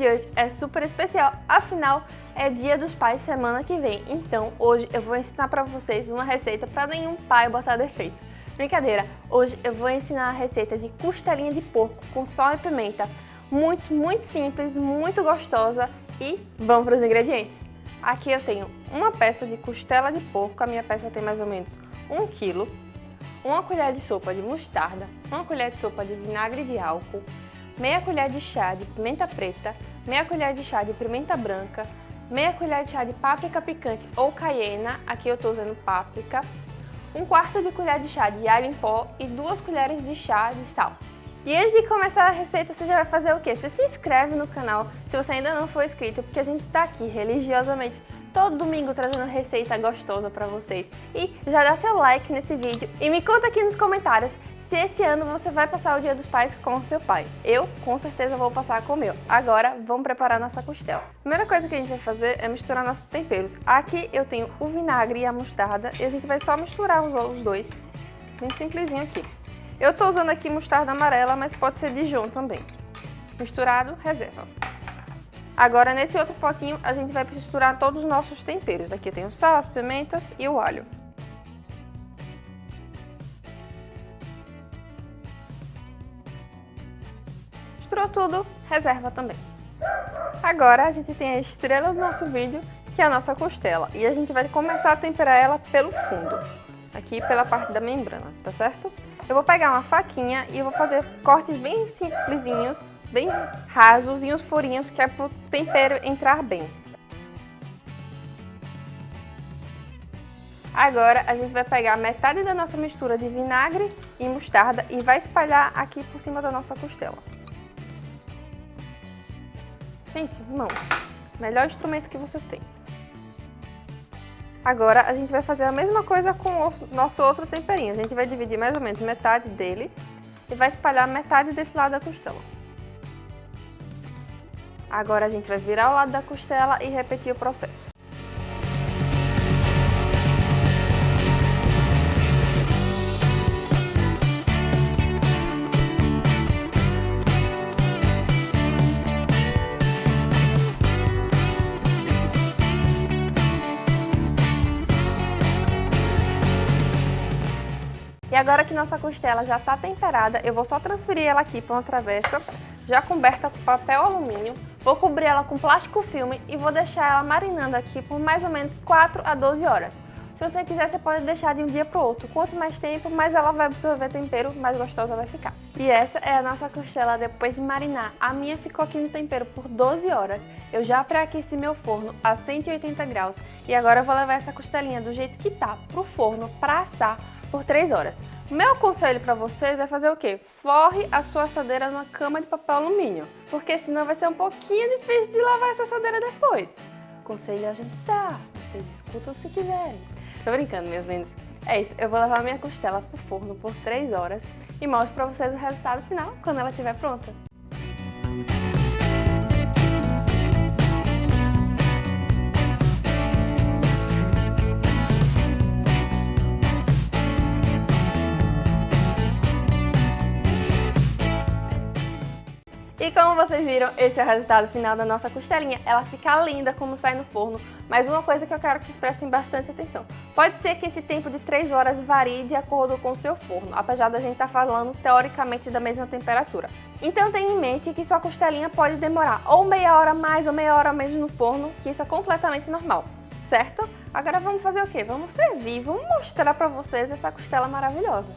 de hoje é super especial, afinal é dia dos pais semana que vem, então hoje eu vou ensinar para vocês uma receita para nenhum pai botar defeito. Brincadeira, hoje eu vou ensinar a receita de costelinha de porco com sal e pimenta, muito, muito simples, muito gostosa e vamos para os ingredientes. Aqui eu tenho uma peça de costela de porco, a minha peça tem mais ou menos 1 kg, uma colher de sopa de mostarda, uma colher de sopa de vinagre de álcool, meia colher de chá de pimenta preta, meia colher de chá de pimenta branca, meia colher de chá de páprica picante ou cayena, aqui eu estou usando páprica, um quarto de colher de chá de alho em pó e duas colheres de chá de sal. E antes de começar a receita, você já vai fazer o quê? Você se inscreve no canal se você ainda não for inscrito, porque a gente está aqui religiosamente todo domingo trazendo receita gostosa para vocês. E já dá seu like nesse vídeo e me conta aqui nos comentários se esse ano você vai passar o Dia dos Pais com seu pai. Eu, com certeza, vou passar com o meu. Agora, vamos preparar nossa costela. A primeira coisa que a gente vai fazer é misturar nossos temperos. Aqui eu tenho o vinagre e a mostarda e a gente vai só misturar os dois, bem simplesinho aqui. Eu tô usando aqui mostarda amarela, mas pode ser Dijon também. Misturado, reserva. Agora, nesse outro potinho, a gente vai misturar todos os nossos temperos. Aqui eu tenho sal, as pimentas e o alho. Tudo, reserva também. Agora a gente tem a estrela do nosso vídeo, que é a nossa costela. E a gente vai começar a temperar ela pelo fundo, aqui pela parte da membrana, tá certo? Eu vou pegar uma faquinha e vou fazer cortes bem simplesinhos, bem rasos e uns furinhos que é para o tempero entrar bem. Agora a gente vai pegar metade da nossa mistura de vinagre e mostarda e vai espalhar aqui por cima da nossa costela. Gente, mãos. Melhor instrumento que você tem. Agora a gente vai fazer a mesma coisa com o nosso outro temperinho. A gente vai dividir mais ou menos metade dele e vai espalhar metade desse lado da costela. Agora a gente vai virar o lado da costela e repetir o processo. Agora que nossa costela já está temperada, eu vou só transferir ela aqui para uma travessa, já coberta com papel alumínio. Vou cobrir ela com plástico filme e vou deixar ela marinando aqui por mais ou menos 4 a 12 horas. Se você quiser, você pode deixar de um dia para o outro. Quanto mais tempo, mais ela vai absorver tempero, mais gostosa vai ficar. E essa é a nossa costela depois de marinar. A minha ficou aqui no tempero por 12 horas. Eu já pré-aqueci meu forno a 180 graus. E agora eu vou levar essa costelinha do jeito que tá pro forno para assar por 3 horas. Meu conselho para vocês é fazer o quê? Forre a sua assadeira numa cama de papel alumínio, porque senão vai ser um pouquinho difícil de lavar essa assadeira depois. Conselho a gente dá, vocês escutam se quiserem. Tô brincando, meus lindos. É isso, eu vou levar minha costela pro forno por 3 horas e mostro para vocês o resultado final quando ela estiver pronta. E como vocês viram, esse é o resultado final da nossa costelinha. Ela fica linda como sai no forno, mas uma coisa que eu quero que vocês prestem bastante atenção. Pode ser que esse tempo de 3 horas varie de acordo com o seu forno, apesar da gente estar tá falando teoricamente da mesma temperatura. Então tenha em mente que sua costelinha pode demorar ou meia hora mais ou meia hora menos no forno, que isso é completamente normal, certo? Agora vamos fazer o quê? Vamos servir, vamos mostrar para vocês essa costela maravilhosa.